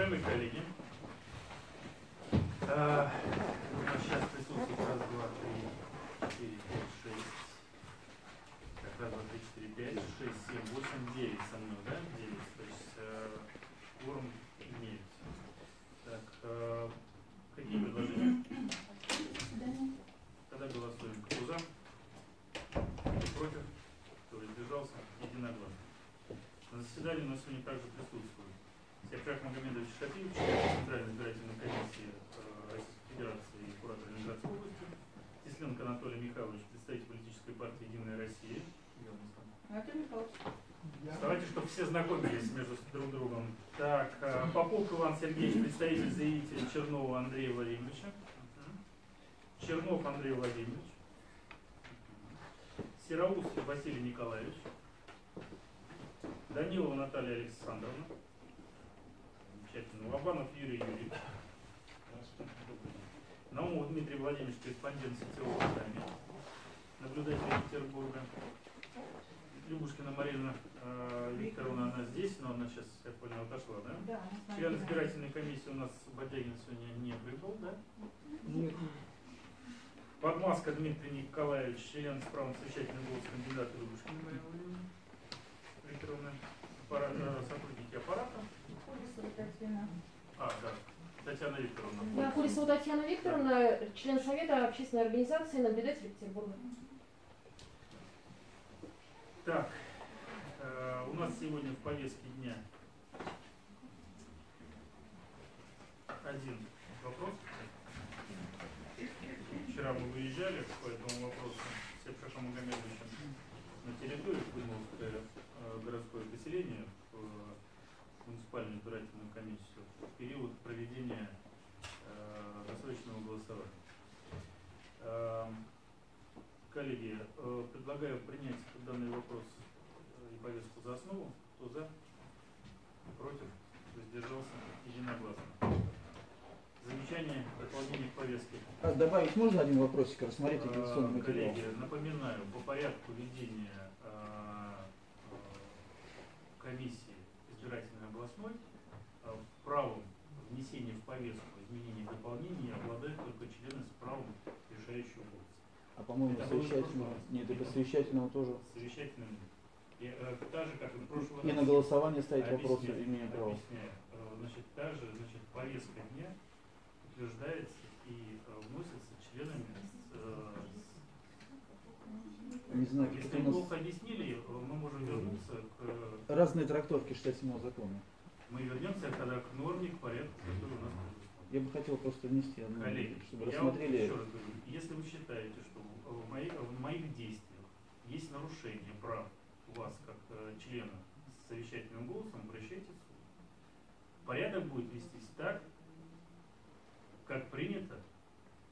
Уважаемые коллеги, а, у нас сейчас присутствует раз, два, три, четыре, пять, шесть. Так, раз, два, три, четыре, пять, шесть, семь, восемь, девять со мной, да? Девять. То есть э, кворум имеется. Так, э, какие предложения? Тогда голосуем. Кто за? Кто против? Кто воздержался? Единогласно. На заседании у нас сегодня также присутствует Сергей Магомедович Шапиев, член Центральной избирательной комиссии э, Российской Федерации и куратор Ленинградской области, Тесленко Анатолий Михайлович, представитель политической партии «Единая Россия». Анатолий Михайлович. Давайте, чтобы все знакомились между друг другом. Так, э, Попов Иван Сергеевич, представитель заявителя Чернова Андрея Владимировича. Чернов Андрей Владимирович. Сероус Василий Николаевич. Данилова Наталья Александровна. Замечательно. Лобанов Юрий Юрьевич. Наумов Дмитрий Владимирович, корреспондент сетевого издания. Наблюдатель Петербурга. Любушкина Марина э, Викторовна, она здесь, но она сейчас, я понял, отошла, да? Да, Член избирательной комиссии у нас Бодягин сегодня не прибыл, да? Нет. Подмаска Дмитрий Николаевич, член с правом совещательного голоса кандидата Любушкина Марина Владимировна Викторовна, аппарат, э, сотрудники аппарата. Курисова Татьяна. А, да, Татьяна Викторовна. Я Курисова Татьяна Викторовна, член Совета общественной организации наблюдатель Петербурга. Так, э, у нас сегодня в повестке дня один вопрос. Вчера мы выезжали по этому вопросу с Сепшахом Магомедовичем на территорию Кузьмовское э, городское поселение в муниципальную избирательную комиссию в период проведения э, досрочного голосования. Эм, Коллеги, э, предлагаю принять данный вопрос э, и повестку за основу. Кто за? Против? Воздержался? Единогласно. Замечание, дополнение к повестке. А добавить можно один вопросик, рассмотреть Э, агитационный материал? Коллеги, напоминаю, по порядку ведения э, э, комиссии избирательной областной э, правом внесения в повестку изменений и дополнений обладают только члены с правом решающего голоса. А по-моему, совещательного. Нет, это совещательного тоже. Совещательным. И, э, так же, как и в прошлый И раз. на голосование ставить Объясняю, вопросы имеем право. объясняю. Э, Значит, та же значит, повестка дня утверждается и э, вносится членами с, э, Не знаю, Если у плохо нас объяснили, мы можем вернуться к разные трактовки 67 закона. мы вернемся тогда к норме, к порядку, который у нас. Я бы хотел просто внести одну, Коллеги, чтобы я рассмотрели. еще раз говорю, если вы считаете, что в моих, в моих действиях есть нарушение прав вас как э, члена с совещательным голосом, обращайтесь в суд. Порядок будет вестись так, как принято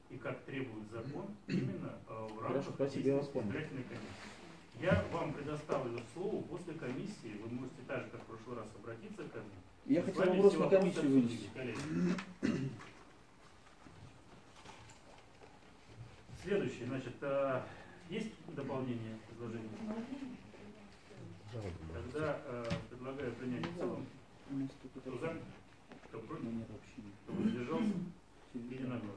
и как требует закон именно э, в рамках Хорошо, спасибо, я вас действий понял. избирательной комиссии. Я вам предоставлю слово после комиссии. Вы можете так же, как в прошлый раз, обратиться ко мне. Я хотел вопрос на комиссию вынести. Следующий, значит, а, есть дополнение к изложению? Тогда а, предлагаю принять в целом. Кто за? Кто против? Кто воздержался? Единогласно.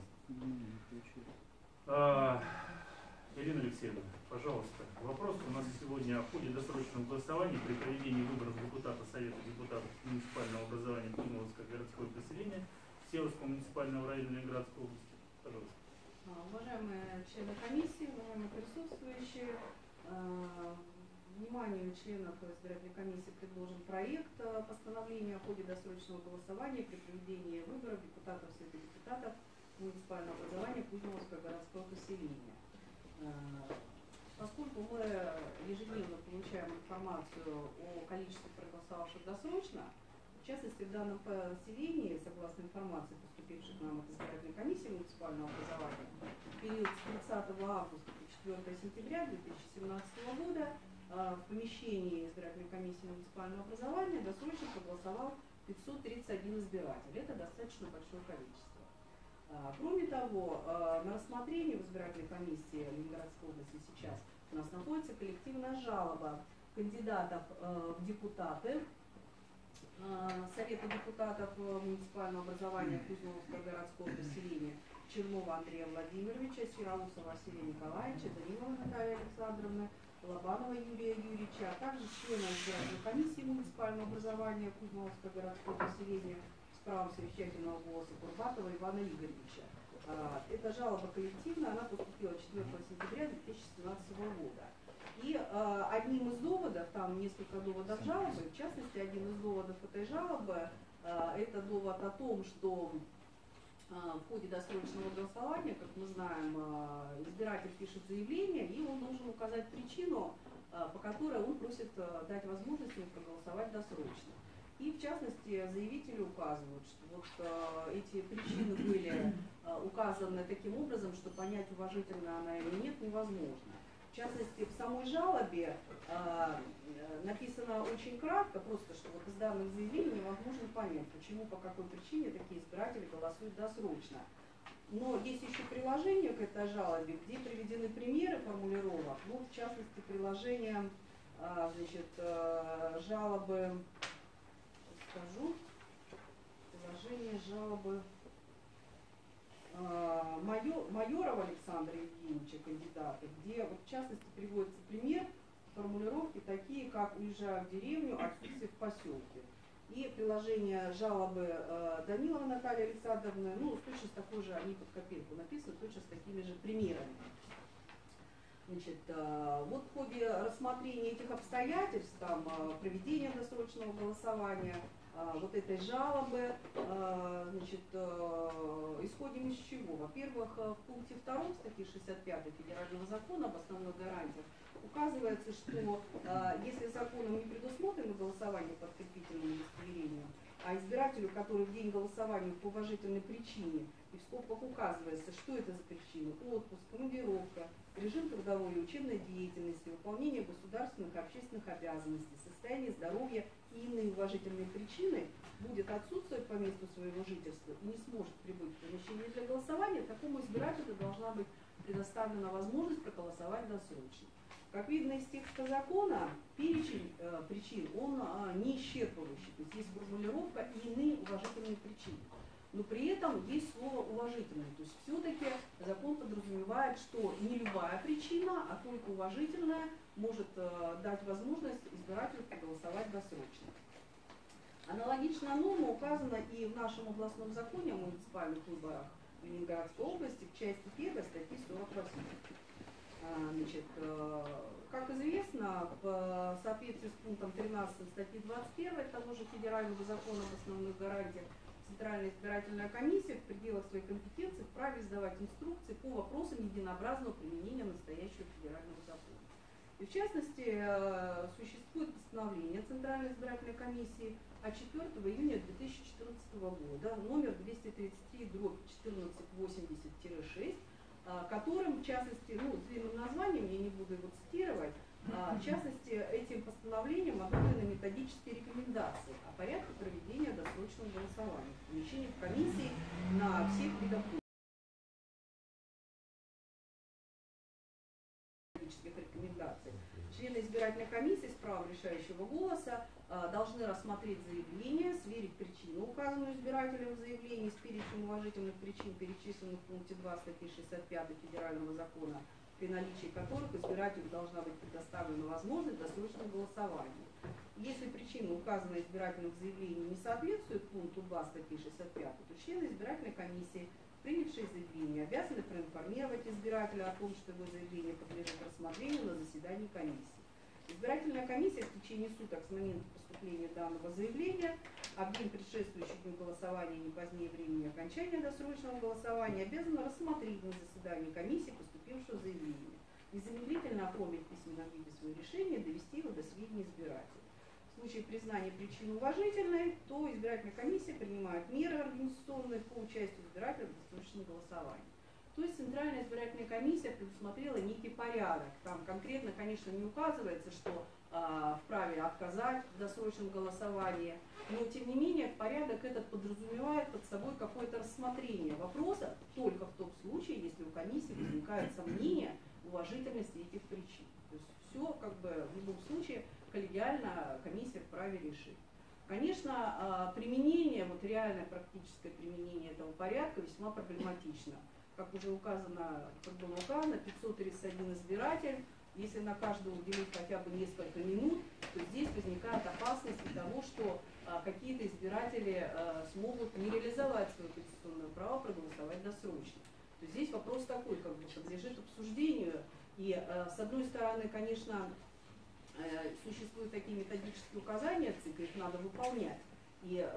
А, Ирина Алексеевна, пожалуйста, вопрос у нас сегодня о ходе досрочного голосования при проведении выборов депутата Совета депутатов муниципального образования Кузьмовское городское поселение Северского муниципального района Ленинградской области. Пожалуйста. А, Уважаемые члены комиссии, уважаемые присутствующие, а, вниманию членов избирательной комиссии предложен проект а, постановления о ходе досрочного голосования при проведении выборов депутатов Совета депутатов муниципального образования Кузьмовское городское поселение. Ежедневно получаем информацию о количестве проголосовавших досрочно, в частности, в данном поселении, согласно информации, поступившей к нам от избирательной комиссии муниципального образования, в период с 30 августа по 4 сентября 2017 года а, в помещении избирательной комиссии муниципального образования досрочно проголосовал 531 избиратель. Это достаточно большое количество. А, Кроме того, а, на рассмотрении в избирательной комиссии Ленинградской области сейчас у нас находится коллективная жалоба кандидатов э, в депутаты э, Совета депутатов э, муниципального образования Кузьмовского городского поселения Чернова Андрея Владимировича, Сироусова Василия Николаевича, Данилова Наталья Александровна, Лобанова Юрия Юрьевича, а также члена избирательной комиссии муниципального образования Кузьмовского городского поселения с правом совещательного голоса Курбатова Ивана Игоревича. А, Эта жалоба коллективная, она поступила 4 сентября 2017 года. И э, одним из доводов, там несколько доводов жалобы, в частности, один из доводов этой жалобы, э, это довод о том, что э, в ходе досрочного голосования, как мы знаем, э, избиратель пишет заявление, и он должен указать причину, э, по которой он просит э, дать возможность ему проголосовать досрочно. И в частности заявители указывают, что вот э, эти причины были э, указаны таким образом, что понять, уважительно она или нет, невозможно. В частности, в самой жалобе э, написано очень кратко, просто что вот из данных заявлений невозможно понять, почему, по какой причине такие избиратели голосуют досрочно. Но есть еще приложение к этой жалобе, где приведены примеры формулировок. Вот, в частности, приложение э, значит, э, жалобы, скажу, приложение жалобы э, майор, Майорова Александра Евгеньевича, кандидата, где в частности приводится пример формулировки такие, как уезжаю в деревню, отсутствие в поселке. И приложение жалобы э, Данилова Натальи Александровны, ну, точно такой же, они под копирку написаны, точно с такими же примерами. Значит, э, вот в ходе рассмотрения этих обстоятельств, там, проведения досрочного голосования, вот этой жалобы, э, значит, э, исходим из чего? Во-первых, э, в пункте 2 статьи 65 Федерального закона об основных гарантиях указывается, что э, если законом не предусмотрено голосование под подкрепительным удостоверением, а избирателю, который в день голосования по уважительной причине, и в скобках указывается, что это за причина, отпуск, командировка, режим трудовой и учебной деятельности, выполнение государственных и общественных обязанностей, состояние здоровья и иные уважительные причины, будет отсутствовать по месту своего жительства и не сможет прибыть в помещение для голосования, такому избирателю должна быть предоставлена возможность проголосовать досрочно. Как видно из текста закона, перечень э, причин, он э, не исчерпывающий. То есть есть формулировка и иные уважительные причины. Но при этом есть слово уважительные. То есть все-таки закон подразумевает, что не любая причина, а только уважительная может э, дать возможность избирателю проголосовать досрочно. Аналогичная норма указана и в нашем областном законе о муниципальных выборах в Ленинградской области в части 1 статьи 48. А, Значит, э, как известно, в соответствии с пунктом 13 статьи 21 того же федерального закона об основных гарантиях Центральная избирательная комиссия в пределах своей компетенции вправе издавать инструкции по вопросам единообразного применения настоящего федерального закона. И в частности, э, существует постановление Центральной избирательной комиссии от 4 июня 2014 года, номер 233, дробь 1480-6, а, которым, в частности, ну, с длинным названием, я не буду его цитировать, а, в частности, этим постановлением одобрены методические рекомендации о порядке проведения досрочного голосования, помещения в комиссии на всех видах методических рекомендаций. Члены избирательной комиссии с правом решающего голоса должны рассмотреть заявление, сверить причину, указанную избирателем в заявлении с перечнем уважительных причин, перечисленных в пункте 2 статьи 65 Федерального закона, при наличии которых избирателю должна быть предоставлена возможность досрочного голосования. Если причина, указанная избирателем в заявлении, не соответствует пункту 2 статьи 65, то члены избирательной комиссии принявшие заявление, обязаны проинформировать избирателя о том, что его заявление подлежит рассмотрению на заседании комиссии. Избирательная комиссия в течение суток с момента поступления данного заявления, а в день предшествующий дню голосования не позднее времени окончания досрочного голосования обязана рассмотреть на заседании комиссии поступившего заявления, незамедлительно оформить в письменном виде свое решение и довести его до сведения избирателя. В случае признания причины уважительной, то избирательная комиссия принимает меры организационные по участию избирателя в досрочном голосовании. То есть Центральная избирательная комиссия предусмотрела некий порядок. Там конкретно, конечно, не указывается, что э, вправе отказать в досрочном голосовании, но тем не менее порядок этот подразумевает под собой какое-то рассмотрение вопроса только в том случае, если у комиссии возникает сомнение уважительности этих причин. То есть все как бы в любом случае коллегиально комиссия вправе решить. Конечно, а, применение, вот реальное практическое применение этого порядка весьма проблематично. Как уже указано, было указано, 531 избиратель, если на каждого уделить хотя бы несколько минут, то здесь возникает опасность того, что а, какие-то избиратели а, смогут не реализовать свое конституционное право проголосовать досрочно. То здесь вопрос такой, как бы подлежит обсуждению. И а, с одной стороны, конечно, э, существуют такие методические указания ЦИК, их надо выполнять. И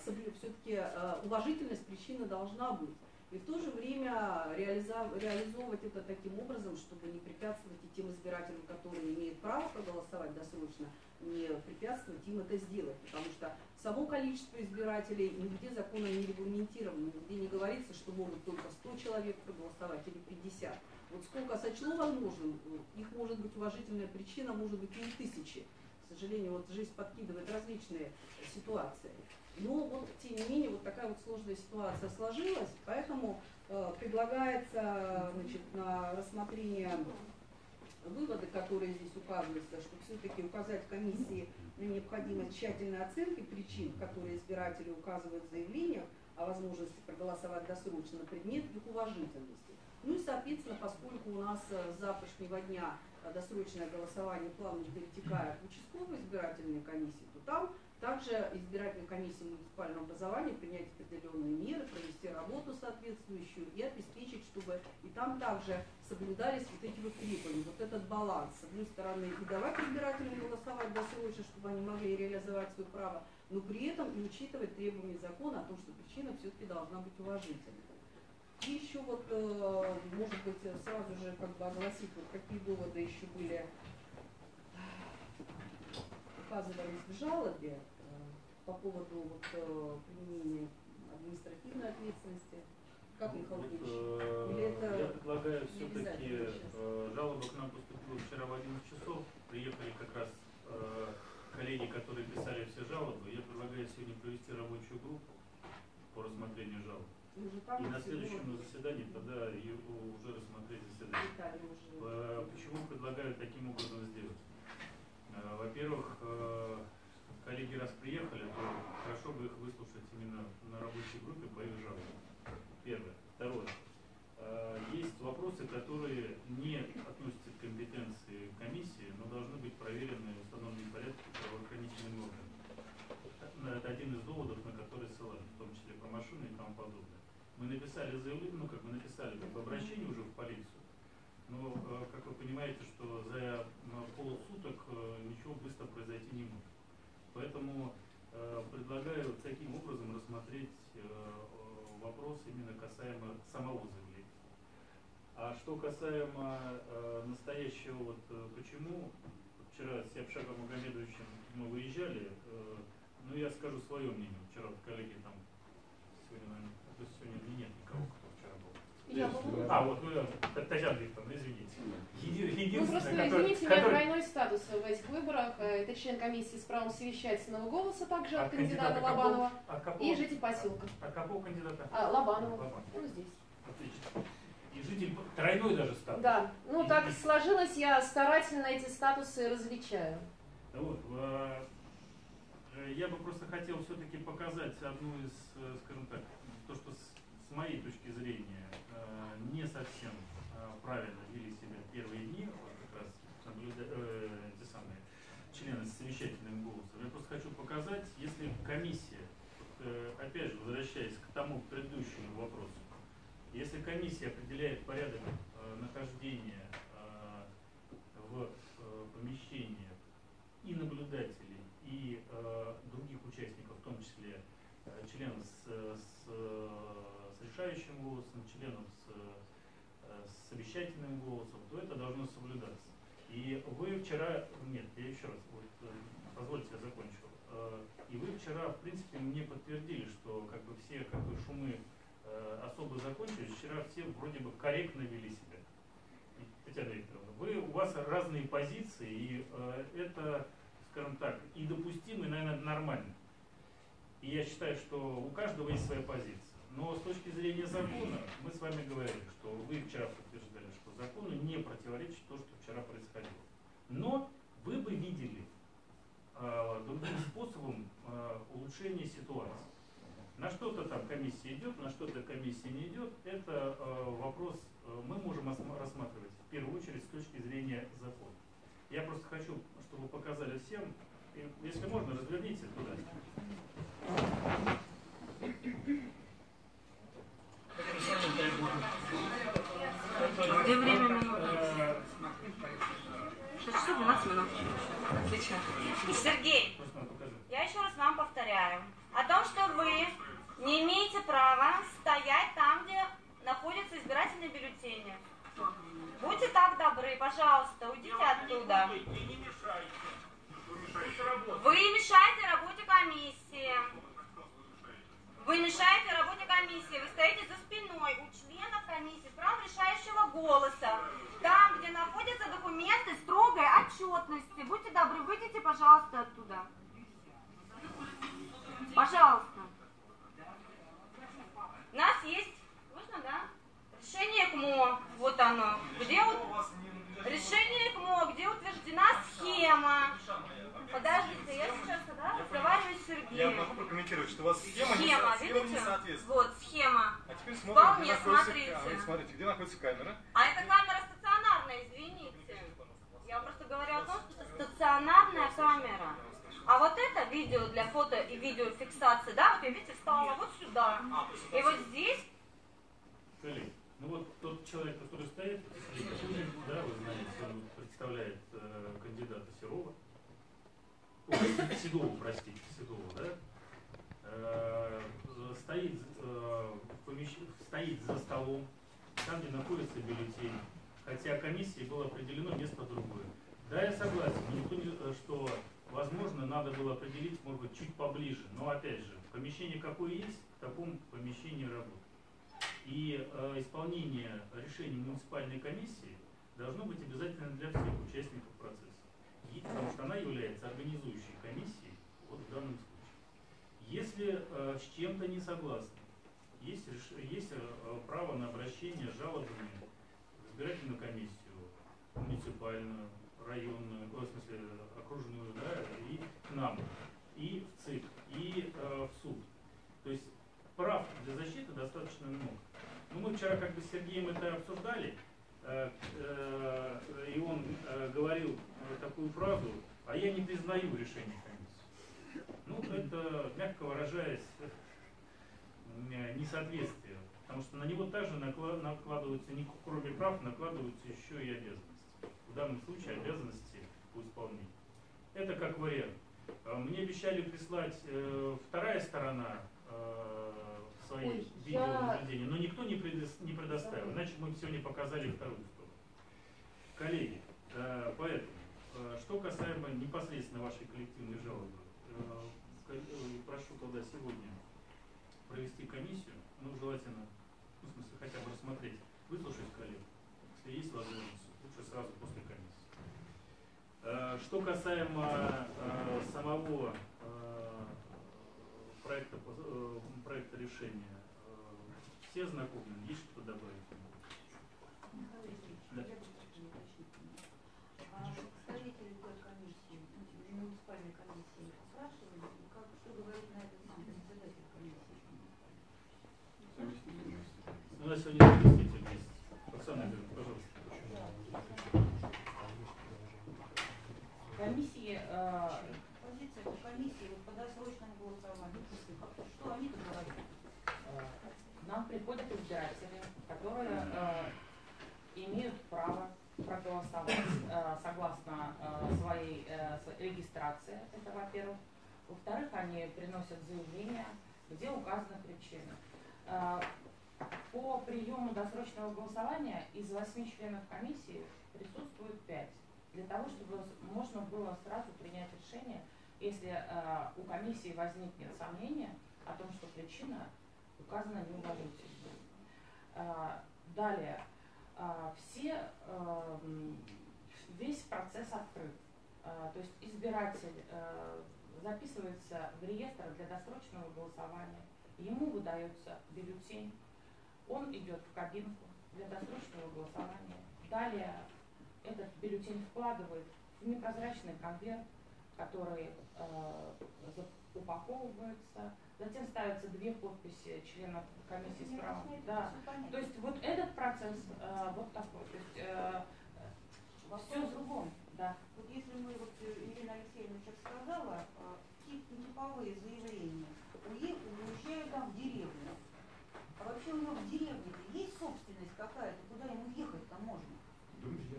все-таки уважительность причины должна быть и в то же время реализовывать это таким образом, чтобы не препятствовать и тем избирателям, которые имеют право проголосовать досрочно, не препятствовать им это сделать. Потому что само количество избирателей нигде законом не регламентировано, нигде не говорится, что могут только 100 человек проголосовать или 50. Вот сколько сочло возможным, их может быть уважительная причина, может быть и тысячи. К сожалению, вот жизнь подкидывает различные ситуации. Но вот, тем не менее, вот такая вот сложная ситуация сложилась, поэтому э, предлагается значит, на рассмотрение выводы, которые здесь указываются, что все-таки указать комиссии на необходимость тщательной оценки причин, которые избиратели указывают в заявлениях о возможности проголосовать досрочно на предмет их уважительности. Ну и, соответственно, поскольку у нас э, с завтрашнего дня э, досрочное голосование плавно перетекает в участковые избирательные комиссии, то там также избирательной комиссии муниципального образования принять определенные меры, провести работу соответствующую и обеспечить, чтобы и там также соблюдались вот эти вот требования, вот этот баланс. С одной стороны, и давать избирателям голосовать досрочно, чтобы они могли реализовать свое право, но при этом и учитывать требования закона о том, что причина все-таки должна быть уважительной. И еще вот, э, может быть, сразу же как бы огласить, вот какие доводы еще были указывались в жалобе э, по поводу вот, э, применения административной ответственности. Как, Михаил вот, Ильич? э, это я предлагаю все-таки, жалоба к нам поступила вчера в 11 часов, приехали как раз коллеги, которые писали все жалобы. Я предлагаю сегодня провести рабочую группу по рассмотрению жалоб. И на следующем заседании тогда уже рассмотреть заседание. Почему предлагаю таким образом сделать? Э, Во-первых, э, коллеги раз приехали, то хорошо бы их выслушать именно на рабочей группе по их жалобам. Первое. Второе. Э, Есть вопросы, которые не относятся к компетенции комиссии, но должны быть проверены в установленном порядке правоохранительными органами. Это один из доводов, на который ссылались, в том числе про машины и тому подобное. Мы написали заявление, ну как мы написали, как обращение уже в полицию, но, как вы понимаете, что за м, полсуток э, ничего быстро произойти не может. Поэтому э, предлагаю таким образом рассмотреть э, вопрос именно касаемо самого заявления. А что касаемо настоящего, вот почему вчера сЯбшагом Магомедовичем мы выезжали, ну я скажу свое мнение. Вчера вот коллеги там сегодня, наверное, сегодня нет никого, кто вчера был. Я была. А, вот, ну, Татьяна Викторовна, извините. Еди- Ну просто, который- извините, у меня который- двойной статус в этих выборах. Э, Это член комиссии с правом совещательного голоса также от От кандидата кандидата Лобанова От какого? и житель поселка. От какого кандидата? А, Лобанова. Лобанова. Он здесь. Отлично. И житель тройной даже статус. Да, ну так сложилось, я старательно эти статусы различаю. Вот, э, я бы просто хотел все-таки показать одну из, э, скажем так, то, что с, моей точки зрения не совсем э, правильно вели себя первые дни, вот как раз наблюда- э, те самые члены совещательным голосом. Я просто хочу показать, если комиссия, э, опять же, возвращаясь к тому предыдущему вопросу, если комиссия определяет порядок э, нахождения э, в э, помещении и наблюдателей, и э, других участников, в том числе э, членов с, с, э, с решающим голосом, членов с, с совещательным голосом, то это должно соблюдаться. И вы вчера, нет, я еще раз, вот, э, позвольте, я закончу. Э, И вы вчера, в принципе, мне подтвердили, что как бы все как бы, шумы э, особо закончились. Вчера все вроде бы корректно вели себя. Татьяна Викторовна, вы, у вас разные позиции, и это, скажем так, и допустимо, и, наверное, нормально. И я считаю, что у каждого есть своя позиция. Но с точки зрения закона, мы с вами говорили, что вы вчера подтверждали, что закону не противоречит то, что вчера происходило. Но вы бы видели э, другим способом э, улучшение ситуации. На что-то там комиссия идет, на что-то комиссия не идет, это э, вопрос э, мы можем рассматривать в первую очередь с точки зрения закона. Я просто хочу, чтобы показали всем, если можно, разверните туда. Где время минут? Э, 6 часов 12 минут. Отлично. Сергей, я еще раз вам повторяю. О том, что вы не имеете права стоять там, где находятся избирательные бюллетени. Будьте так добры, пожалуйста, уйдите оттуда. Вы мешаете работе комиссии. Вы мешаете работе комиссии. Вы стоите за спиной у членов комиссии с правом решающего голоса. Там, где находятся документы строгой отчетности. Будьте добры, выйдите, пожалуйста, оттуда. Пожалуйста. У нас есть, можно, да? Решение КМО, вот оно. Где вот решение КМО, где утверждена схема. Подождите, я сейчас да, разговариваю с Я Сергеем. могу прокомментировать, что у вас схема, не, Схема, не видите? соответствует. Вот, схема. А теперь смотрим, Вполне, где находится смотрите. камера. Смотрите, где находится камера. А это камера стационарная, извините. Я просто говорю о том, что это стационарная камера. А вот это видео для фото и видеофиксации, да, вот я, видите, встала вот сюда. И вот здесь, ну вот тот человек, который стоит, да, вы знаете, он представляет э, кандидата Серова. Ой, Седова, простите, Седова, да? Э, стоит, э, помещ- стоит за столом, там, где находится бюллетень, хотя комиссии было определено место другое. Да, я согласен, э, что, возможно, надо было определить, может быть, чуть поближе. Но, опять же, помещение какое есть, в таком помещении работает. И э, исполнение решений муниципальной комиссии должно быть обязательно для всех участников процесса. И- потому что она является организующей комиссией вот в данном случае. Если э, с чем-то не согласны, есть, есть э, право на обращение жалобами в избирательную комиссию, муниципальную, районную, ой, в смысле окружную, да, и к нам, и в ЦИК, и э, в суд. То есть прав для защиты достаточно много. Ну, мы вчера как бы с Сергеем это обсуждали, и он э, говорил э, такую фразу, а я не признаю решение комиссии. Ну, это, мягко выражаясь, э, несоответствие, потому что на него также накла- накладываются, не кроме прав, накладываются еще и обязанности. В данном случае обязанности по исполнению. Это как вариант. Мне обещали прислать э, вторая сторона э, свои Ой, видеонаблюдения, но никто не, предос- не предоставил. Иначе мы сегодня показали вторую сторону. Коллеги, э, поэтому, э, что касаемо непосредственно вашей коллективной жалобы, э, прошу тогда сегодня провести комиссию, ну, желательно, ну, в смысле, хотя бы рассмотреть, выслушать коллег, если есть возможность, лучше сразу после комиссии. Что касаемо самого проекта, э, проекта решения, э, все знакомы, есть что добавить? Да. А представители той комиссии, муниципальной комиссии, спрашивали, как, что говорит на это сам председатель комиссии? У нас сегодня заместитель есть. Оксана Игоревна, пожалуйста. Комиссии, э, Позиция по комиссии вот по досрочному голосованию. Как- Что они тут говорят? э, к нам приходят избиратели, которые э, имеют право проголосовать э, согласно э, своей э, регистрации, это во-первых. Во-вторых, они приносят заявление, где указаны причины. По приему досрочного голосования из восьми членов комиссии присутствует пять. Для того, чтобы можно было сразу принять решение, если у комиссии возникнет сомнение о том, что причина указана неуважительно. Далее, все, э, м, весь процесс открыт. Э, то есть избиратель записывается в реестр для досрочного голосования, ему выдается бюллетень, он идет в кабинку для досрочного голосования. Далее этот бюллетень вкладывает в непрозрачный конверт, который упаковывается, затем ставятся две подписи членов комиссии с правом. Да. То есть вот этот процесс э, вот такой. То есть э, все в другом. Да. Вот если мы, вот э, Ирина Алексеевна сейчас сказала, э, тип, типовые заявления, уе- уезжаю там в деревню. А вообще у него в деревне есть собственность какая-то, куда ему ехать-то можно? Друзья.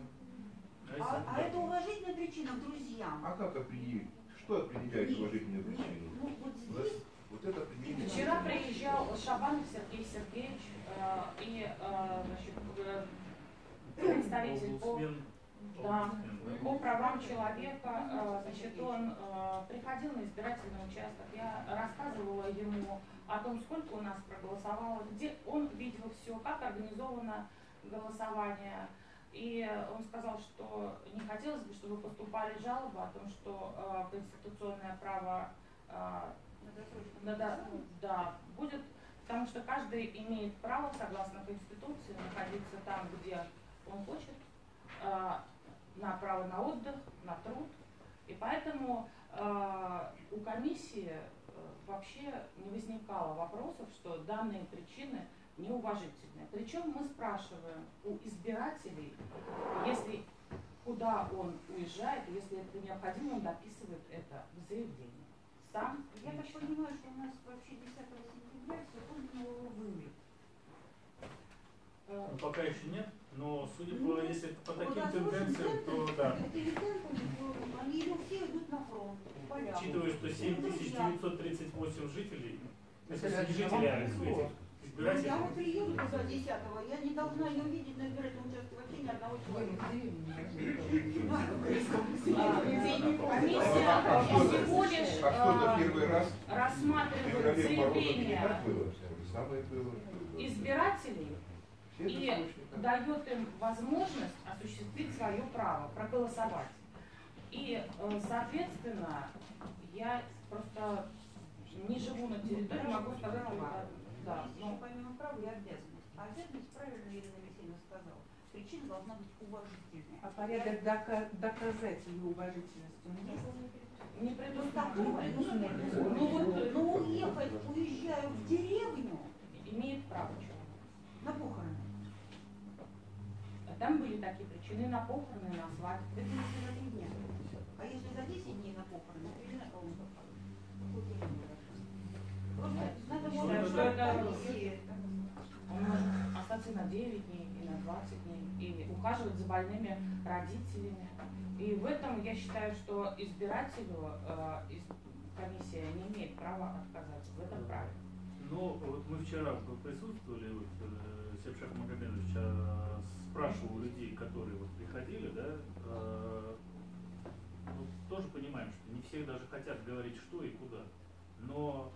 А, а это уважительная причина к друзьям. А как определить? Что определяет уважительную причину? ну Вот, здесь вот это определение. Вчера приезжал Шабанов Сергей Сергеевич э, и э, значит, э, представитель по, да, по правам человека. э, значит, он э, приходил на избирательный участок. Я рассказывала ему о том, сколько у нас проголосовало, где он видел все, как организовано голосование. И он сказал, что не хотелось бы, чтобы поступали жалобы о том, что э, конституционное право э, да, да, будет, потому что каждый имеет право, согласно Конституции, находиться там, где он хочет, э, на право на отдых, на труд. И поэтому э, у комиссии э, вообще не возникало вопросов, что данные причины неуважительные. Причем мы спрашиваем у избирателей, если куда он уезжает, если это необходимо, он дописывает это в заявлении. Сам Я так понимаю, что у нас вообще 10 сентября все его вымрет. Э, Ну, пока еще нет, но судя Ну, по, если это по Вот таким досрочный тенденциям, то да. Они все идут на фронт. Учитывая, что Ну, 7938 жителей, ну, Это не жителей, а мало. Ну, я вот приеду туда 10 я не должна не увидеть на избирательном участке вообще ни одного человека. А, Комиссия всего лишь А рассматривает заявления избирателей и дает им возможность осуществить свое право, проголосовать. И, э, соответственно, я просто не живу на территории, могу сказать, да, ну, помимо права и обязанность. А обязанность, правильно Ирина Алексеевна сказала, причина должна быть уважительная. А порядок дока- уважительность он есть? не Ну, так, предусмотрено. ну, ну, вот, ну, уехать, уезжаю в деревню Имеет право человек. на похороны. Там были такие причины на похороны, на свадьбу. Это если за три дня. А если за 10 дней на похороны, то или на кого Просто может что это-. Он может остаться на 9 дней и на 20 дней, и ухаживать за больными родителями. И в этом я считаю, что избирателю э, из- комиссия не имеет права отказать в этом праве. Ну, вот мы вчера присутствовали, вот, э, Сепшак Магомедович э, спрашивал людей, которые вот приходили, да, э, ну, тоже понимаем, что не все даже хотят говорить, что и куда. Но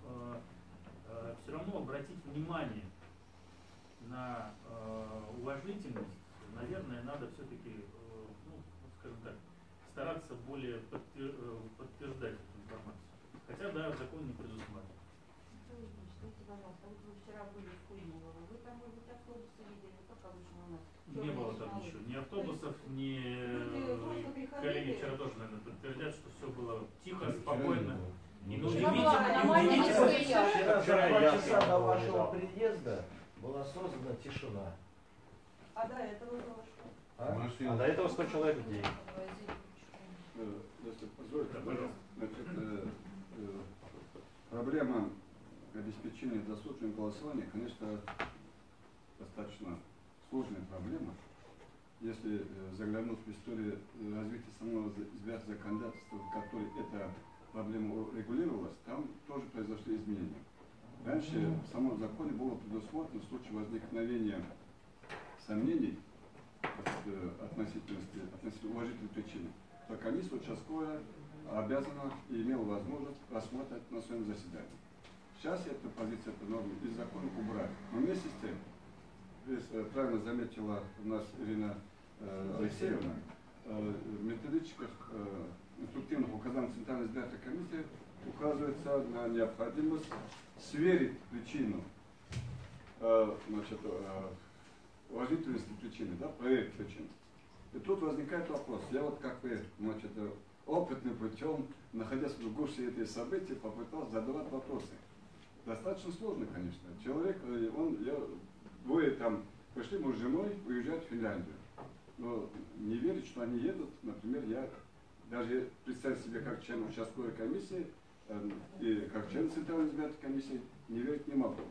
все равно обратить внимание на э, уважительность, наверное, надо все-таки, ну, скажем так, стараться более подтвер- э, подтверждать эту информацию. Хотя, да, закон не предусматривает. Вы вчера были в Куймово, вы там, может быть, автобусы видели, как обычно у нас? Не было там ничего, ни автобусов, ни э, коллеги вчера тоже, наверное, подтвердят, что все было тихо, спокойно. Не. И Ну, ну, Вчера два часа до вашего приезда была создана тишина. А до этого было что? А? А до этого 100 человек в день. Э, Если позволите, значит, э, э, проблема обеспечения досрочного голосования, конечно, достаточно сложная проблема. Если заглянуть в историю развития самого законодательства, в которой эта проблема регулировалась, там тоже произошли изменения. Раньше в самом законе было предусмотрено в случае возникновения сомнений э, относительности, относительно уважительной причины, то комиссия участковая обязана и имела возможность рассматривать на своем заседании. Сейчас эта позиция, эта норма из закона убрали. Но вместе с тем, здесь э, правильно заметила у нас Ирина э, Алексеевна, э, в методичках э, инструктивных указаний Центральной избирательной комиссии указывается на необходимость сверить причину э, значит, э, уважительности причины, да, проект причины. И тут возникает вопрос. Я вот как вы, значит, опытным путем, находясь в гуще этих событий, попытался задавать вопросы. Достаточно сложно, конечно. Человек, э, он, я, вы там пришли муж с женой уезжать в Финляндию. Но не верить, что они едут, например, я даже представить себе как член участковой комиссии э, и как член Центральной избирательной комиссии не верить не могу.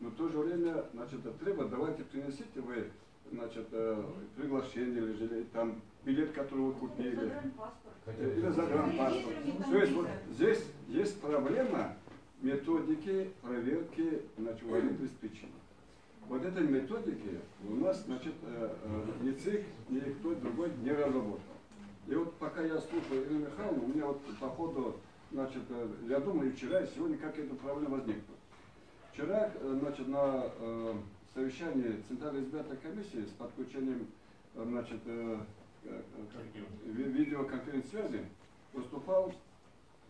Но в то же время, значит, треба, давайте принесите вы, значит, э, приглашение или, же, или там билет, который вы купили. Или загранпаспорт. То есть вот здесь есть проблема методики проверки значит, уважительности причин. Вот этой методики у нас, значит, э, э, ни ЦИК, ни кто другой не разработал. И вот пока я слушаю Ирину Михайловну, у меня вот по ходу, значит, э, я думаю, вчера, и сегодня как эта проблема возникла. Вчера, э, значит, на э, совещании Центральной избирательной комиссии с подключением, э, значит, э, видеоконференц-связи выступал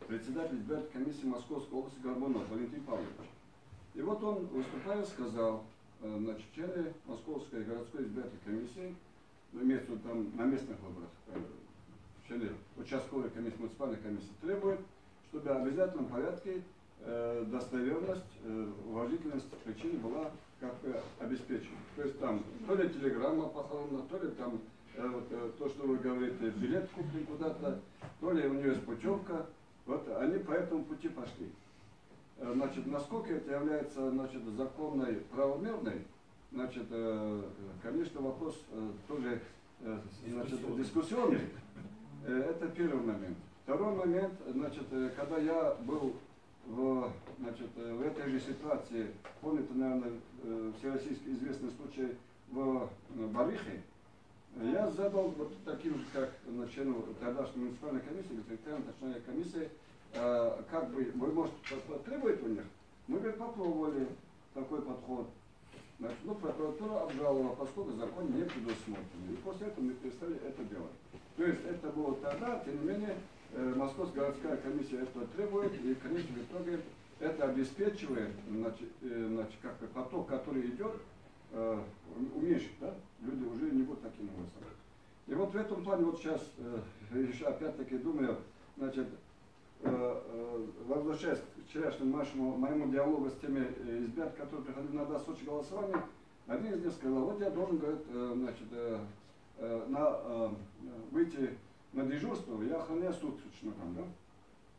председатель избирательной комиссии Московской области Горбунов Валентин Павлович. И вот он, выступая, сказал, значит, члены Московской городской избирательной комиссии, ну, имеется там на местных выборах, члены участковой комиссии, муниципальной комиссии требуют, чтобы в обязательном порядке э, достоверность, э, уважительность причины была как бы обеспечена. То есть там то ли телеграмма похоронена, то ли там э, вот, э, то, что вы говорите, билет куплен куда-то, то ли у нее есть путевка. Вот они по этому пути пошли. Э, Значит, насколько это является значит, законной, правомерной, значит, э, конечно, вопрос э, тоже э, значит, дискуссионный. Это первый момент. Второй момент, значит, э, когда я был в, значит, э, в этой же ситуации, помните, наверное, э, всероссийский известный случай в Барихе, я задал вот таким же, как на члену тогдашней муниципальной комиссии, территориальной точнее комиссии, как бы, вы, может, потребуете у них? Мы, говорит, попробовали такой подход. Значит, ну, прокуратура обжаловала, поскольку закон не предусмотрен. И после этого мы перестали это делать. То есть это было тогда, тем не менее, э, Московская городская комиссия этого требует, и в конечном итоге это обеспечивает, значит, э, значит, как поток, который идет, э, уменьшить, да? Люди уже не будут такими голосовать. И вот в этом плане вот сейчас, э, еще опять-таки думаю, значит, возвращаясь к вчерашнему моему диалогу с теми э, избирателями, которые приходили на досрочное голосование, один из них сказал, вот я должен, говорит, э, значит, э, э, на, э, выйти на дежурство, я охраняю суточно там, да?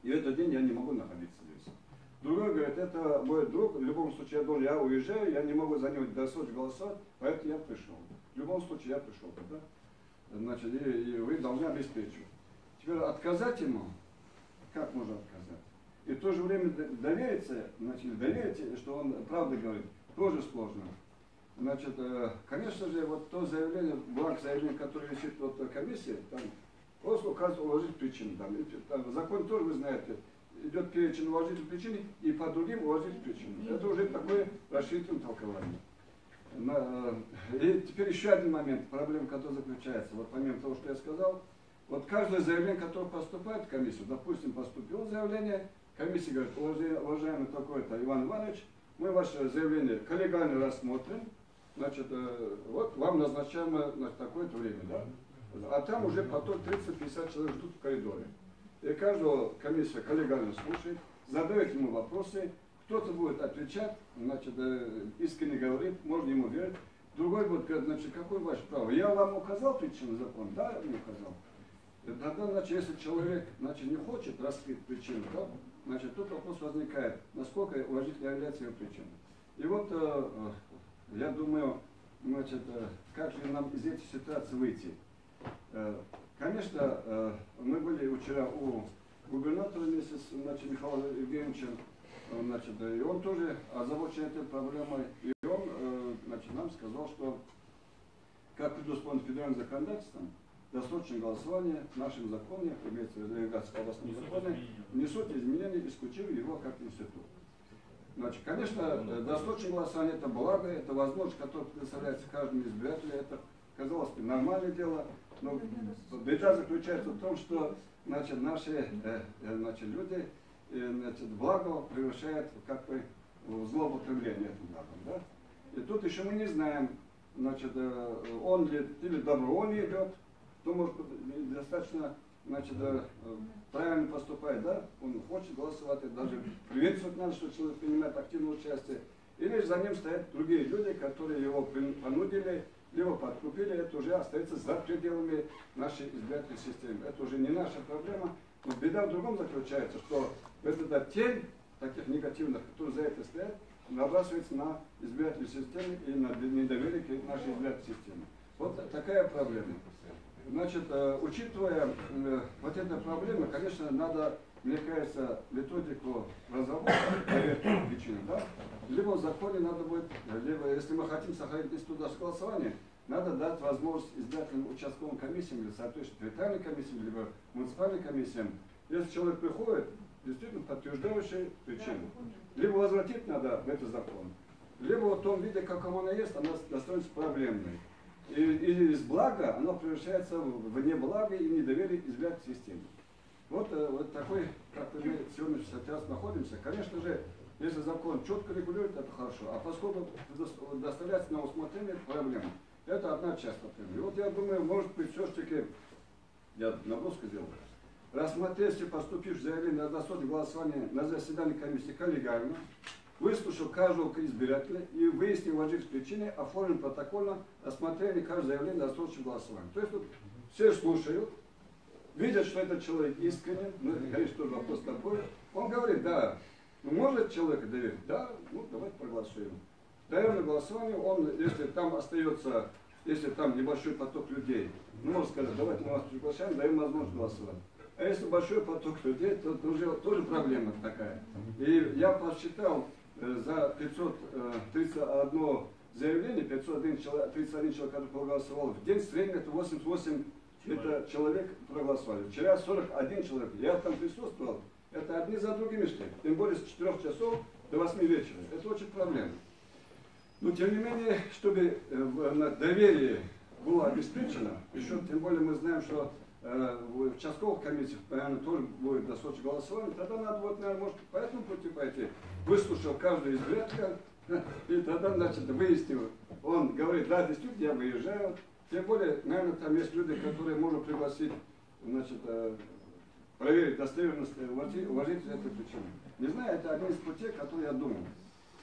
И этот день я не могу находиться здесь. Другой говорит, это мой друг, в любом случае я должен, я уезжаю, я не могу за него досрочно голосовать, поэтому я пришел. В любом случае я пришел тогда. Значит, и, и вы должны обеспечивать. Теперь отказать ему, как можно отказать? И в то же время довериться, значит, доверить, что он правду говорит, тоже сложно. Значит, э, конечно же, вот то заявление, бланк заявления, который висит вот в комиссии, там просто указывает уважительные причины. Там, там, закон тоже, вы знаете, идет перечень уважительных причин и по другим уважительным причинам. Это уже такое расширительное толкование. На- И теперь еще один момент, проблема, которая заключается. Вот помимо того, что я сказал, вот каждое заявление, которое поступает в комиссию, допустим, поступило заявление, комиссия говорит, «Уважаемый- такой-то Иван Иванович, мы ваше заявление коллегально рассмотрим, значит, э, вот вам назначаемо такое-то время, да? А там уже поток 30-50 человек ждут в коридоре. И каждого комиссия коллегально слушает, задает ему вопросы, кто-то будет отвечать, значит, э, искренне говорит, можно ему верить. Другой будет говорить, значит, какое ваше право? Я вам указал причину закона? Да, не указал. Тогда, значит, если человек, значит, не хочет раскрыть причину, да, значит, тут вопрос возникает, насколько уважительно является его причина. И вот, э, э, я думаю, значит, э, как же нам из этой ситуации выйти? Э, Конечно, э, мы были вчера у губернатора вместе с значит, Михаилом Евгеньевичем, э, значит, и он тоже озабочен этой проблемой. И он э, значит, нам сказал, что как предусмотрено федеральным законодательством, досрочное голосование в нашем законе, имеется в виду Ленинградском областном Несут законе, изменения. исключив его как институт. Значит, конечно, э, досрочное голосование это благо, это возможность, которая предоставляется каждому избирателю, это, казалось бы, нормальное дело, но беда заключается в том, что значит, наши э, э, значит, люди э, значит, благо превращают как бы в злоупотребление этим благом. Да? И тут еще мы не знаем, значит, он ли или добровольно идет, то может достаточно значит, э, правильно поступает, да, он хочет голосовать, даже приветствовать надо, что человек принимает активное участие. Или за ним стоят другие люди, которые его понудили, либо подкупили, это уже остается за пределами нашей избирательной системы. Это уже не наша проблема. Но беда в другом заключается, что эта тень таких негативных, которые за это стоят, набрасывается на избирательную систему и на недоверие к нашей избирательной системе. Вот такая проблема. Значит, э, учитывая э, вот эту проблему, конечно, надо, мне кажется, методику этим причинам, да? Либо в законе надо будет, либо, если мы хотим сохранить институт голосования, надо дать возможность избирательным участковым комиссиям или соответственно территориальным комиссиям, либо муниципальным комиссиям, если человек приходит, действительно подтверждающий причину, либо возвратить надо в этот закон, либо в том виде, каком она есть, она становится проблемной. И, и из блага оно превращается в неблаго и недоверие избирательной системе. Вот, э, вот такой, как мы сегодня сейчас находимся. Конечно же, если закон четко регулирует, это хорошо. А поскольку доставляется на усмотрение это проблема, это одна часть проблемы. И вот я думаю, может быть, все-таки, я наброску сделал, рассмотреть, если поступишь заявление на досрочное голосование на заседании комиссии коллегиально, выслушав каждого избирателя и выяснив уважительные причины, оформим протокольно рассмотрение каждого заявления на досрочное голосование. То есть вот все слушают, видят, что этот человек искренен, ну это, конечно, тоже вопрос такой. Он говорит, да, ну, может человека доверить? Да, ну давайте проголосуем. Даем на голосование, он, если там остается, если там небольшой поток людей, ну, можно сказать, давайте мы вас приглашаем, даем возможность голосовать. А если большой поток людей, то уже тоже проблема такая. И я посчитал за 531 заявление, 501 человек, 31 человек, который проголосовал, в день в среднем это 88 это человек проголосовали. Вчера 41 человек, я там присутствовал, это одни за другими шли. Тем более с 4 часов до 8 вечера. Это очень проблема. Но тем не менее, чтобы э, доверие было обеспечено, еще тем более мы знаем, что э, в участковых комиссиях, наверное, тоже будет досрочное голосование, тогда надо будет, наверное, может, по этому пути пойти, выслушав каждого избирателя, и тогда, значит, выяснил, он говорит, да, действительно, я выезжаю, тем более, наверное, там есть люди, которые можно пригласить, значит, э, проверить достоверность э, уважи- уважительной этой причины. Не знаю, это один из путей, который я думал.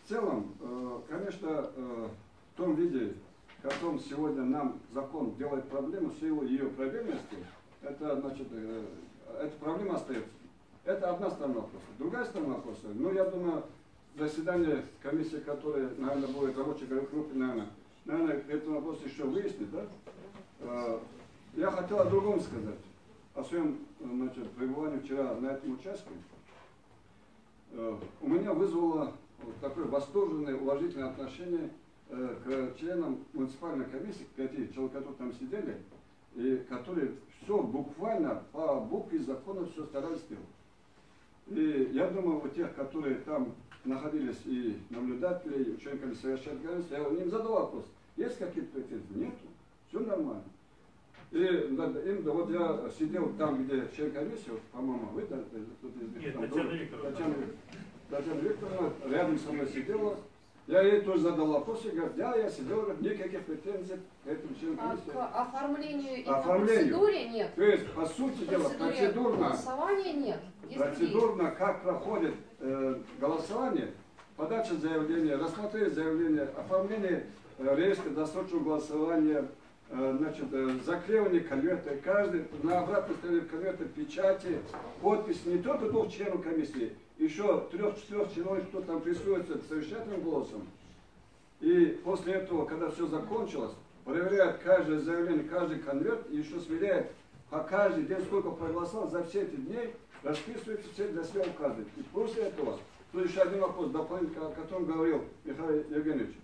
В целом, э, конечно, в том виде, в котором сегодня нам закон делает проблему, в силу ее правильности, это, значит, эта проблема остается. Это одна сторона вопроса. Другая сторона вопроса, ну, я думаю, заседание комиссии, которое, наверное, будет рабочей группе, наверное, наверное, этот вопрос еще выяснит, да? Э, Я хотел о другом сказать, о своем, значит, пребывании вчера на этом участке. Э, У меня вызвало такое восторженное, уважительное отношение э, к членам муниципальной комиссии, к пяти человек, которые там сидели, и которые все буквально по букве закона все старались сделать. И я думаю, у тех, которые там находились и наблюдатели, и участниками совершенно границы, я им задал вопрос, есть какие-то претензии? Нету, все нормально. И им, да, вот я сидел там, где член комиссии, вот, по-моему, вы, да, них Нет, там Татьяна. Викторовна. Татьяна, Татьяна Викторовна рядом со мной сидела. Я ей тоже задал вопрос, и говорит, да, я сидел, никаких претензий к этому члену А к оформлению и Оформлению. процедуре нет. То есть, по сути дела, процедурно, голосования нет. Есть другие. процедурно, как проходит э, голосование, подача заявления, рассмотрение заявления, оформление э, реестра досрочного голосования, э, значит, э, заклеивание конверта, каждый на обратной стороне конверта печати, подпись не только двух членов комиссии, еще трех-четырех человек, кто там присутствует совещательным голосом. И после этого, когда все закончилось, проверяют каждое заявление, каждый конверт, и еще сверяют по каждый день, сколько проголосовал за все эти дни, расписывается все для себя указывает. И после этого, тут еще один вопрос, дополнительно, о котором говорил Михаил Евгеньевич.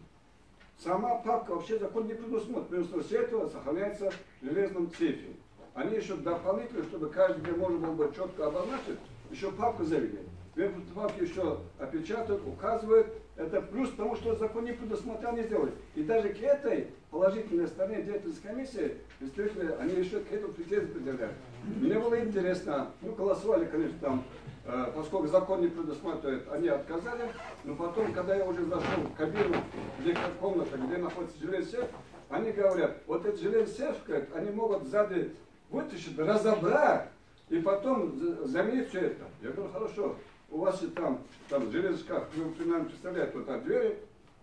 Сама папка вообще закон не предусмотрен. Вместо всего этого сохраняется в железном сейфе. Они еще дополнительно, чтобы каждый день можно было бы четко обозначить, еще папку завели. В этой папке еще опечатают, указывают. Это плюс тому, что закон не предусмотрел, не сделали. И даже к этой положительной стороне деятельности комиссии, представители, они еще к этому претензии предъявляют. Мне было интересно, ну голосовали, конечно, там, э, поскольку закон не предусматривает, они отказали, но потом, когда я уже зашел в кабину, где комната, где находится железный сейф, они говорят, вот этот железный сейф, говорят, они могут сзади вытащить, разобрать, И потом за- заменить все это. Я говорю, хорошо, у вас и там, там железный шкаф, вы примерно представляете, вот так двери,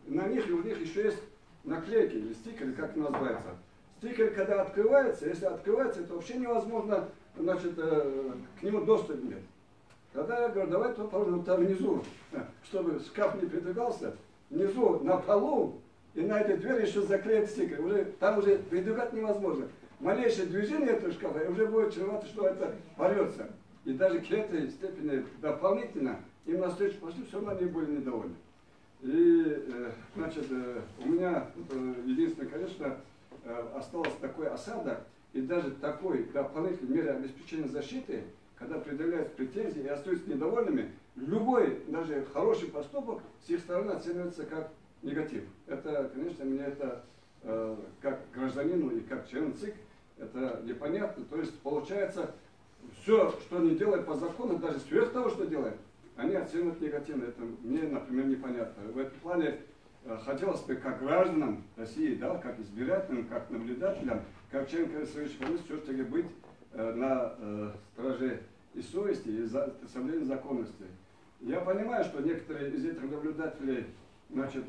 на них и у них еще есть наклейки или стикеры, как называется. Стикер, когда открывается, если открывается, это вообще невозможно, значит, э, к нему доступ нет. Тогда я говорю, давайте попробуем там внизу, чтобы шкаф не передвигался, внизу на полу, и на этой двери еще заклеить стикер. Уже, там уже передвигать невозможно. Малейшее движение этого шкафа и уже будет чревато, что это порвется. И даже к этой степени дополнительно им навстречу пошли, все равно они были недовольны. И, э, значит, э, у меня э, единственное, конечно, осталось такой осадок и даже такой дополнительной меры обеспечения защиты, когда предъявляют претензии и остаются недовольными, любой, даже хороший поступок с их стороны оценивается как негатив. Это, конечно, мне это как гражданину и как члену ЦИК, это непонятно. То есть получается, все, что они делают по закону, даже сверх того, что делают, они оценивают негативно. Это мне, например, непонятно. В этом плане э, хотелось бы как гражданам России, да, как избирателям, как наблюдателям, как членам Конституционной комиссии, все-таки быть э, на э, страже и совести, и соблюдения законности. Я понимаю, что некоторые из этих наблюдателей значит,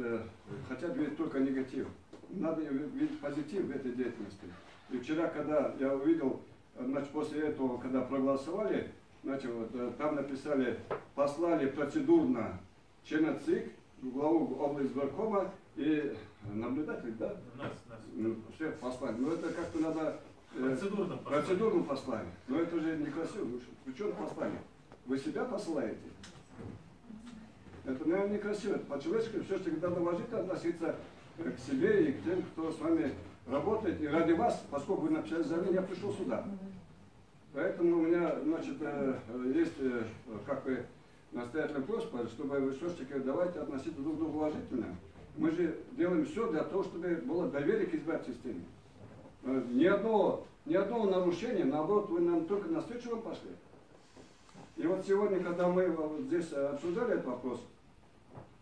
хотят видеть только негатив. Надо видеть позитив в этой деятельности. И вчера, когда я увидел, значит, после этого, когда проголосовали, значит, вот, э, там написали, послали процедурно члена ЦИК, главу облсборкома и наблюдатель, да? Нас, нас. Ну, всех послали. Но это как-то надо... э, Процедурно послали. Процедурно послали. Но это же некрасиво. Вы что- послали? Вы себя посылаете? Это, наверное, некрасиво. По-человечески все-таки надо уважительно относиться к себе и к тем, кто с вами работает. И ради вас, поскольку вы написали заявление, я пришел сюда. Поэтому у меня, значит, э, есть э, как бы настоятельная просьба, чтобы вы все-таки давайте относиться друг к другу уважительно. Мы же делаем все для того, чтобы было доверие к избирательной системе. Э, Ни одного, ни одного нарушения, наоборот, вы нам только навстречу вам пошли. И вот сегодня, когда мы здесь обсуждали этот вопрос,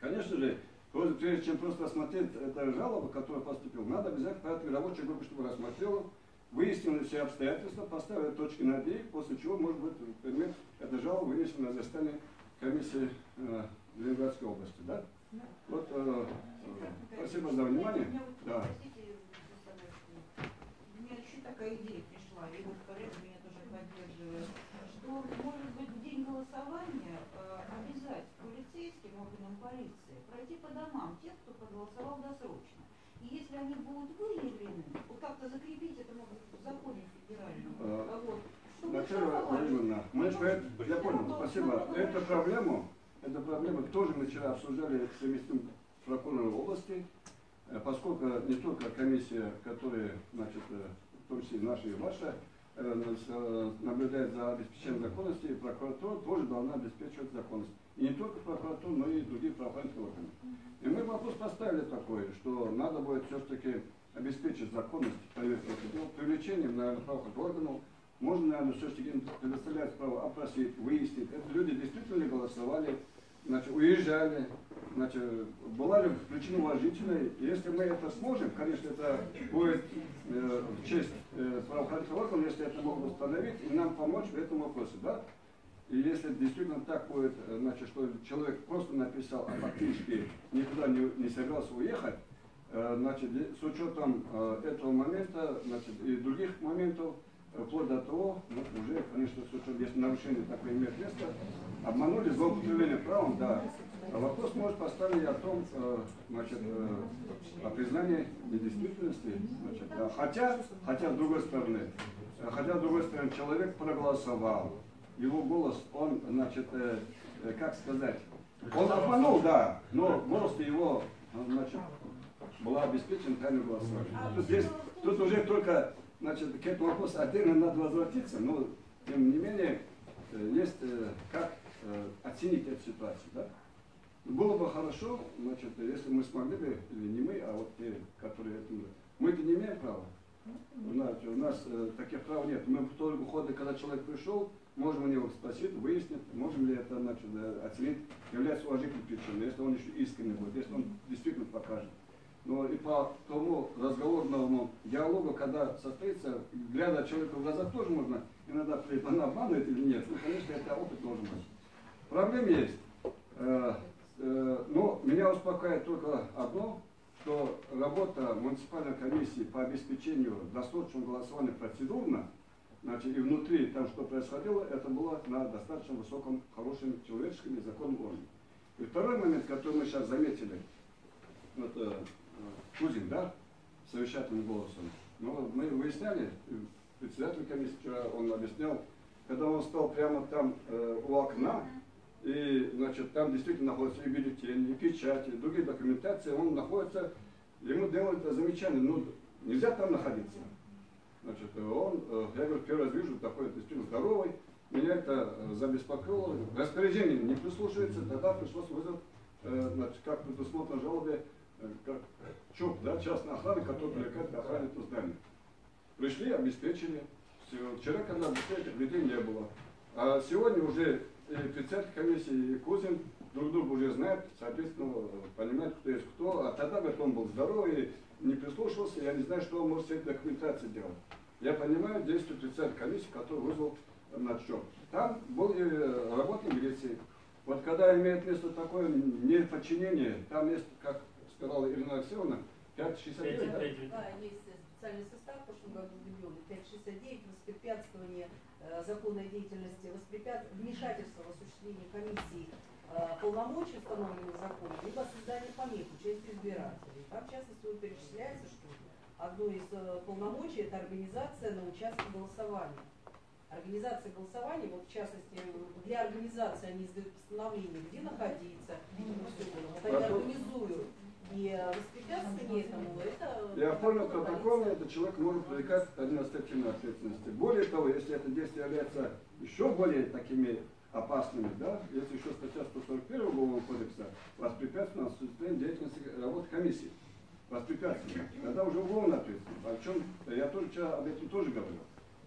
конечно же, прежде чем просто осмотреть эту жалобу, которая поступила, надо обязательно порядке рабочей группы, чтобы рассмотрела, выяснила все обстоятельства, поставила точки над «и», после чего, может быть, предмет этой жалобы вынесен на заседание комиссии э, Ленинградской области. Да? Вот, э, э, спасибо за внимание. Меня Да. простите, у меня еще такая идея пришла, и вот коллега меня тоже поддерживает, что, может быть, в день голосования э, обязать полицейским органам полиции пройти по домам тех, кто досрочно. И если они будут выявлены, вот как-то закрепить это быть, в законе федеральном, а вот, Наталья штрафовать. Владимировна, мы же это- я понял, спасибо. Эту проблему, эту проблему тоже мы вчера обсуждали с заместителем прокурора области, э, поскольку не только комиссия, которая, значит, э, в том числе наша и ваша, э, наблюдает за обеспечением законности, и прокуратура тоже должна обеспечивать законность. И не только прокуратура, но и другие правоохранительные органы. И мы вопрос поставили такой, что надо будет все-таки обеспечить законность проверки дел, привлечением, наверное, правоохранительных органов, можно, наверное, все-таки предоставлять право опросить, выяснить, это люди действительно ли голосовали, значит, уезжали, значит, была ли причина уважительная. И Если мы это сможем, конечно, это будет э, в честь э, правоохранительных органов, если это могут установить, и нам помочь в этом вопросе, да? И если действительно так будет, э, значит, что человек просто написал, а фактически никуда не, не собирался уехать, э, значит, с учетом э, этого момента, значит, и других моментов, вплоть до того, ну, уже, конечно, с учетом, если нарушение такое имеет место, обманули, злоупотребление правом, да. А вопрос может поставить о том, значит, о признании недействительности, значит, да. Хотя, хотя с другой стороны, хотя с другой стороны, человек проголосовал, его голос, он, значит, э, э, как сказать, он обманул, да, но голос его, значит, была обеспечена тайным голосованием. Тут, здесь, тут уже только, значит, к этому вопросу отдельно надо возвратиться, но, тем не менее, э, есть э, как оценить эту ситуацию, да? Было бы хорошо, значит, если мы смогли бы, или не мы, а вот те, которые этим... Мы-то не имеем права. Нас, у нас э, таких прав нет. Мы в той уходе, когда человек пришел, можем у него спросить, выяснить, можем ли это значит, э, оценить, является уважительной причиной, если он еще искренне будет, если он действительно покажет. но и по тому разговорному диалогу, когда состоится, глядя человеку в глаза, тоже можно иногда она обманывает или нет. Ну, конечно, это опыт должен быть. Проблем есть. Э, э, Но меня успокаивает только одно, что работа муниципальной комиссии по обеспечению досрочного голосования процедурно, значит, и внутри там что происходило, это было на достаточно высоком, хорошем человеческом и законном уровне. И второй момент, который мы сейчас заметили, это э, Кузин, да, совещательным голосом. Но мы выясняли, председатель комиссии вчера он объяснял, когда он стал прямо там э, у окна, и, значит, там действительно находятся и бюллетени, и печати, и другие документации, он находится, ему делают замечание, ну, нельзя там находиться. Значит, он, э, я говорю, первый раз вижу, такой действительно здоровый, меня это э, забеспокоило, распоряжение не прислушивается, тогда пришлось вызвать, э, значит, как предусмотрено жалобе, э, как ЧОП, да, частная охрана, которая привлекает охране этого здания. Пришли, обеспечили. Вчера, когда обеспечили, людей не было. А сегодня уже и председатель комиссии, и Кузин друг друга уже знают, соответственно, понимают, кто есть кто. А тогда, говорит, он был здоровый, не прислушивался, я не знаю, что он может с этой документацией делать. Я понимаю действия председателя комиссии, который вызвал на счет. Там был и работник милиции. Вот когда имеет место такое неподчинение, там есть, как сказала Ирина Алексеевна, 569, да? Да, есть специальный состав, в прошлом году введен, 569, воспрепятствование э, законной деятельности, воспрепят... вмешательство в осуществление комиссии э, полномочий, установленных законом, либо создание помех участию избирателей. Там, в частности, вот перечисляется, что одно из э, полномочий – это организация на участке голосования. Организация голосования, вот в частности, для организации они издают постановление, где находиться. Вот они организуют. И воспрепятствование этому, это... Я понял, протокол, этот человек может привлекать административной ответственности. Более того, если это действие является еще более такими опасными, да, если еще статья 141 Уголовного кодекса воспрепятствовать осуществлению деятельности работы комиссии, воспрепятствовать, тогда уже уголовная ответственность. О чем я тоже об этом тоже говорил.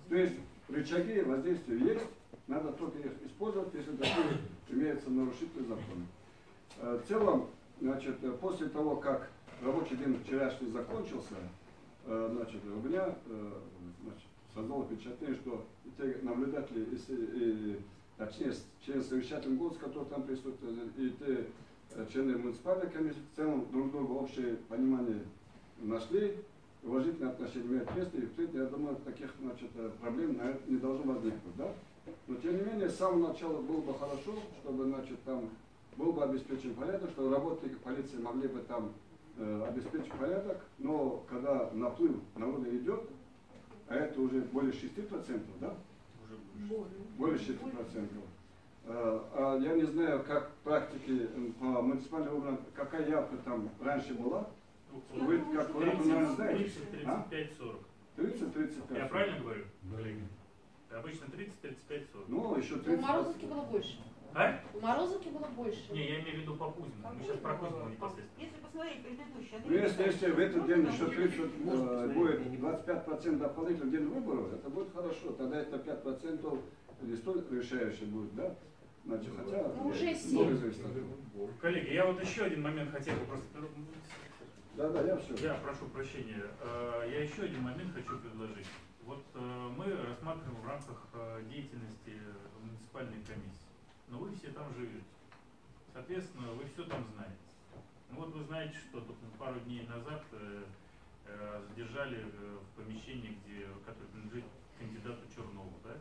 То есть рычаги воздействия есть, надо только их использовать, если такие имеются нарушители закона. Э, В целом, значит, э, после того, как рабочий день вчерашний закончился, э, значит, у меня значит, создалось впечатление, что те наблюдатели, и, и, точнее, члены совещательного голоса, которые там присутствуют, и те члены муниципальной комиссии, в целом друг друга общее понимание нашли, уважительное отношение имеет место, и впредь, я думаю, таких значит, э, проблем наверное, не должно возникнуть. Да? Но тем не менее, с самого начала было бы хорошо, чтобы значит, там был бы обеспечен порядок, что работники полиции могли бы там э, обеспечить порядок, но когда наплыв народа идет, а это уже более 6%, да? Более 6%. Э, а я не знаю, как в практике э, по муниципальным органам, какая явка там раньше была. Вы, как вы, наверное, знаете. 30, А? 35, 40. 30-35. Я правильно говорю, коллеги? Обычно 30, 35, 40. Ну, еще У 30. Морозовки было больше. А? У Морозовки было больше. Не, я имею в виду по Кузину. Мы сейчас про Кузину непосредственно. Если посмотреть предыдущий Ну, если, если в этот день еще 30, э, будет 25% дополнительных день выборов, это будет хорошо. Тогда это 5% не столь решающее будет, да? Значит, хотя... Ну, уже много семь. зависит от этого. Коллеги, я вот еще один момент хотел бы просто... Да, да, я все. Я прошу прощения. Э, Я еще один момент хочу предложить. Вот э, мы рассматриваем в рамках э, деятельности муниципальной комиссии. Но вы все там живете. Соответственно, вы все там знаете. Ну вот вы знаете, что тут пару дней назад задержали в помещении, где, которое принадлежит кандидату Чернову, да?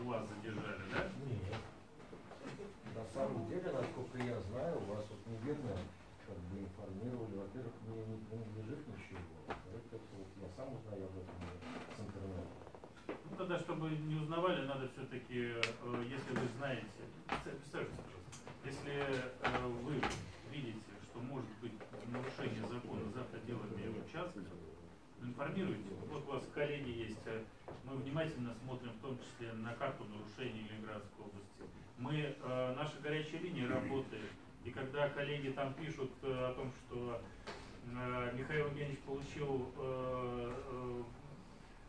Э, вас задержали, да? Нет. На самом деле, насколько я знаю, у вас вот неверно как бы информировали. Во-первых, мне не принадлежит ничего. Во-вторых, это вот я сам узнаю об этом с интернета. Ну тогда, чтобы не узнавали, надо все-таки, если вы знаете, представьте, пожалуйста, если э, вы видите, что может быть нарушение закона за пределами участка, информируйте. Вот у вас коллеги есть, э, мы внимательно смотрим в том числе на карту нарушений Ленинградской области. Мы, э, наша горячая линия работает, и когда коллеги там пишут э, о том, что э, Михаил Евгеньевич получил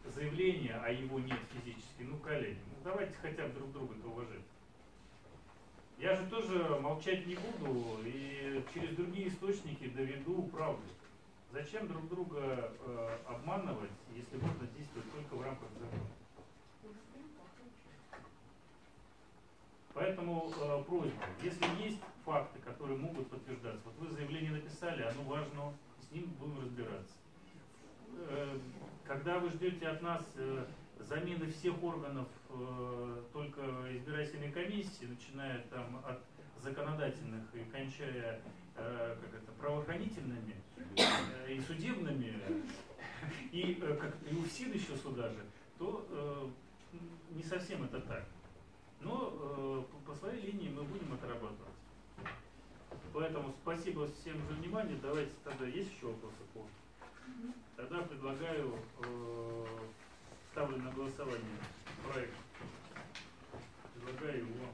заявление, а его нет физически, ну, коллеги, ну, давайте хотя бы друг друга-то уважать. Я же тоже молчать не буду и через другие источники доведу правду. Зачем друг друга э, обманывать, если можно действовать только в рамках закона? Поэтому э, просьба, если есть факты, которые могут подтверждаться, вот вы заявление написали, оно важно, с ним будем разбираться. Э, когда вы ждете от нас э, замены всех органов э, только избирательной комиссии, начиная там от законодательных и кончая э, как это, правоохранительными э, и судебными, и, э, как, и УФСИН еще сюда же, то э, не совсем это так. Но э, по своей линии мы будем отрабатывать. Поэтому спасибо всем за внимание. Давайте тогда есть еще вопросы по? Тогда предлагаю, э, ставлю на голосование проект. Предлагаю его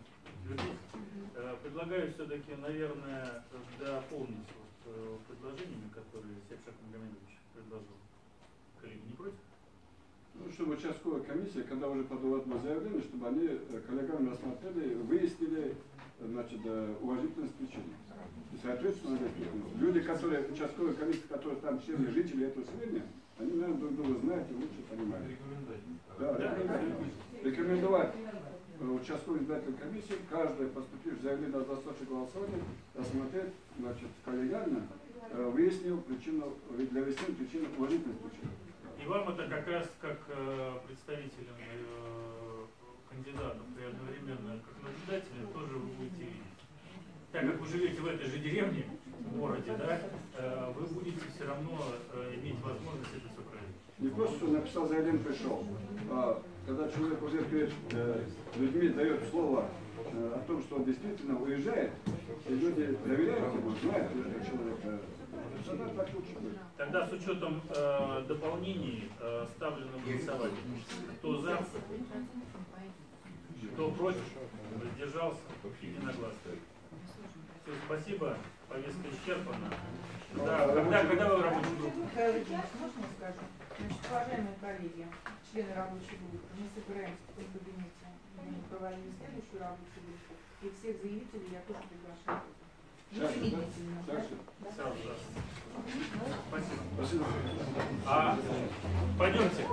Э, предлагаю все-таки, наверное, дополнить вот, э, предложениями, которые Сепшак Магомедович предложил. Коллеги, не против? Ну, чтобы участковая комиссия, когда уже подавают на заявление, чтобы они э, коллегами рассмотрели, выяснили значит, уважительность причины. И, соответственно, э, люди, которые, участковые комиссии, которые там члены жители этого селения, они, наверное, друг друга знают и лучше понимают. Да, Да. рекомендовать. Рекомендовать участковой избирательной комиссии, каждое поступившее заявление на досрочное голосование, рассмотреть, значит, коллегиально, э, выяснил причину, для выяснения причины уважительности причины. И вам это как раз как э, представителям э, кандидатов и одновременно как наблюдателям тоже вы будете видеть. Так как вы живете в этой же деревне, в городе, да, э, вы будете все равно э, иметь возможность это все проверить. Не просто, что написал заявление, пришел, а когда человек уже перед э, людьми дает слово э, о том, что он действительно уезжает, и люди доверяют ему, знают этого человека, тогда так лучше будет. Тогда с учетом э, дополнений э, ставлю на голосование. Кто за, кто против, воздержался, единогласно. Все, спасибо, повестка исчерпана. Да, когда, когда вы в рабочей группе? Михаил Ильич, можно скажу? Значит, уважаемые коллеги, члены рабочей группы, мы собираемся в кабинете, мы проводим следующую рабочую группу, и всех заявителей я тоже приглашаю. Шаша, Спасибо. Спасибо. А, пойдемте.